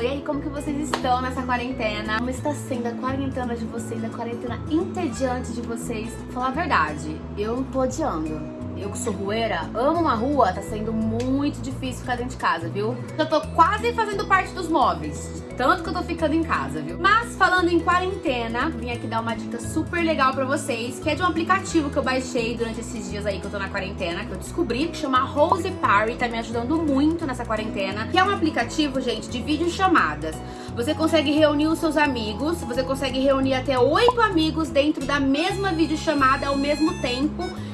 E aí, como que vocês estão nessa quarentena? Como está sendo a quarentena de vocês, a quarentena entediante de vocês? Falar a verdade, eu tô odiando. Eu que sou rueira, amo uma rua, tá sendo muito difícil ficar dentro de casa, viu? Eu tô quase fazendo parte dos móveis, tanto que eu tô ficando em casa, viu? Mas falando em quarentena, vim aqui dar uma dica super legal pra vocês, que é de um aplicativo que eu baixei durante esses dias aí que eu tô na quarentena, que eu descobri, que chama Rose Party, tá me ajudando muito nessa quarentena, que é um aplicativo, gente, de videochamadas. Você consegue reunir os seus amigos, você consegue reunir até oito amigos dentro da mesma videochamada ao mesmo tempo, em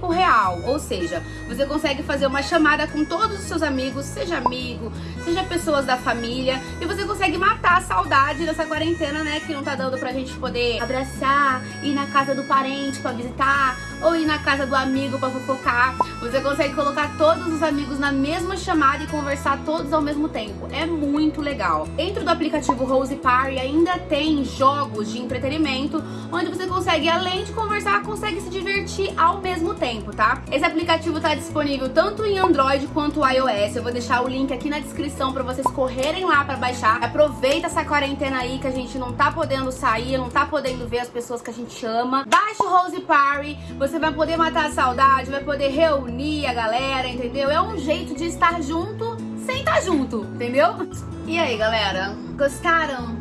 tempo real, ou seja, você consegue fazer uma chamada com todos os seus amigos, seja amigo, seja pessoas da família, e você consegue matar a saudade dessa quarentena, né, que não tá dando pra gente poder abraçar, ir na casa do parente pra visitar, ou ir na casa do amigo pra fofocar. Você consegue colocar todos os amigos na mesma chamada e conversar todos ao mesmo tempo. É muito legal. Dentro do aplicativo Rose Party ainda tem jogos de entretenimento, onde você consegue, além de conversar, consegue se divertir ao mesmo tempo, tá? Esse aplicativo tá disponível tanto em Android quanto iOS. Eu vou deixar o link aqui na descrição pra vocês correrem lá pra baixar. Aproveita essa quarentena aí que a gente não tá podendo sair, não tá podendo ver as pessoas que a gente ama. Baixa o Rose Party, você vai poder matar a saudade, vai poder reunir a galera, entendeu? É um jeito de estar junto sem estar junto, entendeu? E aí, galera? Gostaram?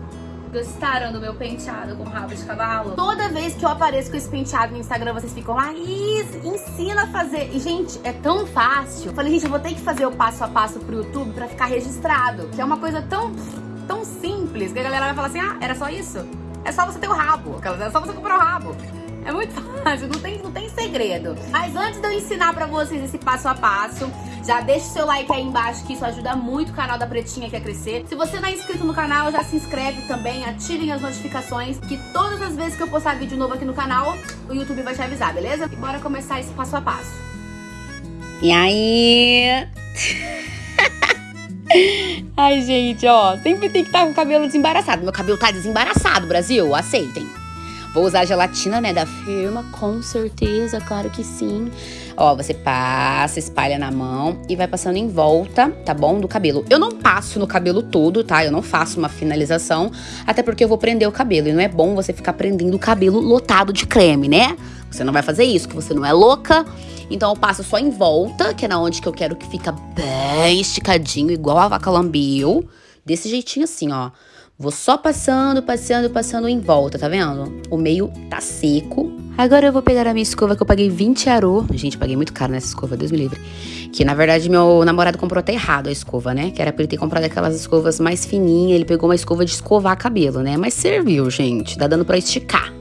Gostaram do meu penteado com rabo de cavalo? Toda vez que eu apareço com esse penteado no Instagram, vocês ficam, Laís, ensina a fazer. E, gente, é tão fácil. Eu falei, gente, eu vou ter que fazer o passo a passo pro YouTube pra ficar registrado. Que é uma coisa tão, tão simples que a galera vai falar assim, ah, era só isso? É só você ter o rabo. É só você comprar o rabo. É muito fácil, não tem, não tem segredo. Mas antes de eu ensinar pra vocês esse passo a passo, já deixa o seu like aí embaixo, que isso ajuda muito o canal da Pretinha aqui a crescer. Se você não é inscrito no canal, já se inscreve também, ativem as notificações, que todas as vezes que eu postar vídeo novo aqui no canal, o YouTube vai te avisar, beleza? E bora começar esse passo a passo. E aí? Ai, gente, ó, sempre tem que estar com o cabelo desembaraçado. Meu cabelo tá desembaraçado, Brasil, aceitem. Vou usar a gelatina, né, da firma, com certeza, claro que sim. Ó, você passa, espalha na mão e vai passando em volta, tá bom, do cabelo. Eu não passo no cabelo todo, tá? Eu não faço uma finalização, até porque eu vou prender o cabelo. E não é bom você ficar prendendo o cabelo lotado de creme, né? Você não vai fazer isso, que você não é louca. Então eu passo só em volta, que é na onde que eu quero que fica bem esticadinho, igual a vaca lambiu. Desse jeitinho assim, ó. Vou só passando, passando, passando em volta, tá vendo? O meio tá seco. Agora eu vou pegar a minha escova que eu paguei 20 arô. Gente, paguei muito caro nessa escova, Deus me livre. Que na verdade meu namorado comprou até errado a escova, né? Que era pra ele ter comprado aquelas escovas mais fininhas. Ele pegou uma escova de escovar cabelo, né? Mas serviu, gente. Dá dando pra esticar.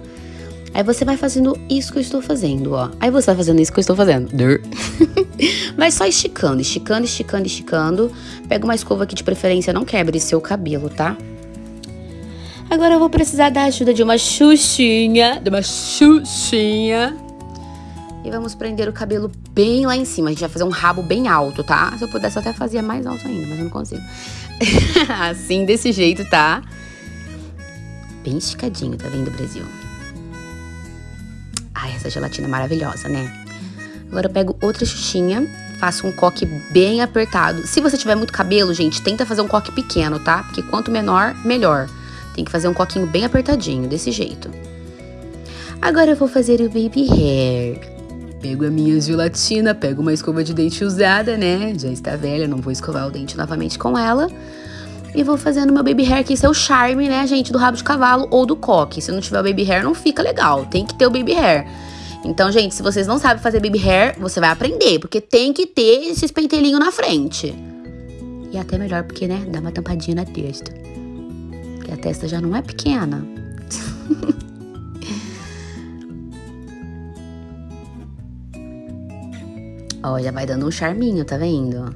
Aí você vai fazendo isso que eu estou fazendo, ó. Aí você vai fazendo isso que eu estou fazendo. vai só esticando, esticando, esticando, esticando. Pega uma escova que de preferência não quebre seu cabelo, tá? Agora eu vou precisar da ajuda de uma xuxinha, de uma xuxinha. E vamos prender o cabelo bem lá em cima. A gente vai fazer um rabo bem alto, tá? Se eu pudesse, eu até fazia mais alto ainda, mas eu não consigo. assim, desse jeito, tá? Bem esticadinho, tá vendo, Brasil? Ai, essa gelatina é maravilhosa, né? Agora eu pego outra xuxinha, faço um coque bem apertado. Se você tiver muito cabelo, gente, tenta fazer um coque pequeno, tá? Porque quanto menor, melhor. Tem que fazer um coquinho bem apertadinho, desse jeito. Agora eu vou fazer o baby hair. Pego a minha gelatina, pego uma escova de dente usada, né? Já está velha, não vou escovar o dente novamente com ela. E vou fazendo meu baby hair, que isso é o charme, né, gente, do rabo de cavalo ou do coque. Se não tiver o baby hair, não fica legal. Tem que ter o baby hair. Então, gente, se vocês não sabem fazer baby hair, você vai aprender, porque tem que ter esses pentelinhos na frente. E até melhor porque, né, dá uma tampadinha na testa que a testa já não é pequena. Ó, já vai dando um charminho, tá vendo?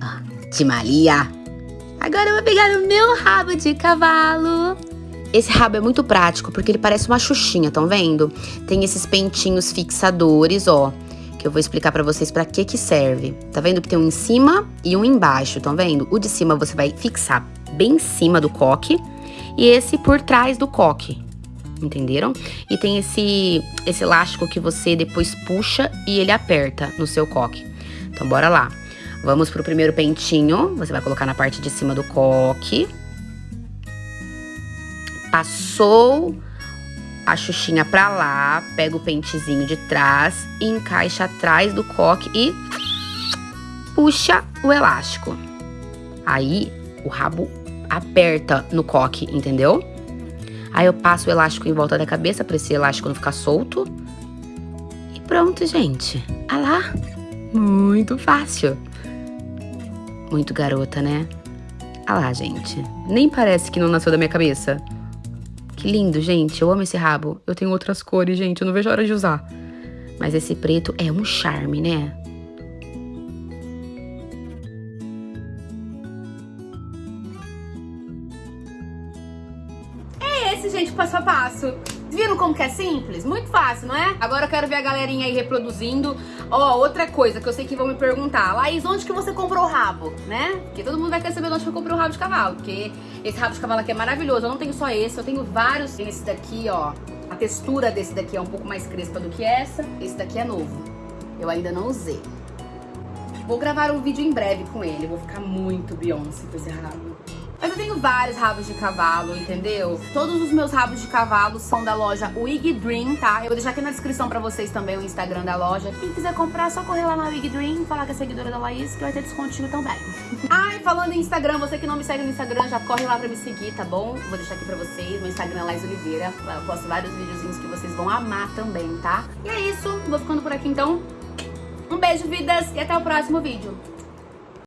Ó, Timalia. Agora eu vou pegar o meu rabo de cavalo. Esse rabo é muito prático porque ele parece uma xuxinha, estão vendo? Tem esses pentinhos fixadores, ó, que eu vou explicar para vocês para que que serve. Tá vendo que tem um em cima e um embaixo, estão vendo? O de cima você vai fixar bem em cima do coque e esse por trás do coque. Entenderam? E tem esse, esse elástico que você depois puxa e ele aperta no seu coque. Então, bora lá. Vamos pro primeiro pentinho. Você vai colocar na parte de cima do coque. Passou a xuxinha pra lá, pega o pentezinho de trás, encaixa atrás do coque e puxa o elástico. Aí o rabo aperta no coque, entendeu? Aí eu passo o elástico em volta da cabeça para esse elástico não ficar solto. E pronto, gente. Ah lá. Muito fácil. Muito garota, né? Ah lá, gente. Nem parece que não nasceu da minha cabeça. Que lindo, gente. Eu amo esse rabo. Eu tenho outras cores, gente. Eu não vejo a hora de usar. Mas esse preto é um charme, né? Passo a passo. Viram como que é simples? Muito fácil, não é? Agora eu quero ver a galerinha aí reproduzindo. Ó, outra coisa que eu sei que vão me perguntar. Laís, onde que você comprou o rabo, né? Porque todo mundo vai querer saber onde que eu comprei o rabo de cavalo. Porque esse rabo de cavalo aqui é maravilhoso. Eu não tenho só esse, eu tenho vários. Tem esse daqui, ó. A textura desse daqui é um pouco mais crespa do que essa. Esse daqui é novo. Eu ainda não usei. Vou gravar um vídeo em breve com ele. Eu vou ficar muito Beyoncé com esse rabo. Mas eu tenho vários rabos de cavalo, entendeu? Todos os meus rabos de cavalo são da loja Wig Dream, tá? Eu vou deixar aqui na descrição pra vocês também o Instagram da loja. Quem quiser comprar, só correr lá na Wig Dream, falar que é seguidora da Laís, que vai ter descontinho também. e falando em Instagram, você que não me segue no Instagram, já corre lá pra me seguir, tá bom? Vou deixar aqui pra vocês, meu Instagram é Laís Oliveira. Lá eu posto vários videozinhos que vocês vão amar também, tá? E é isso, vou ficando por aqui então. Um beijo, vidas, e até o próximo vídeo.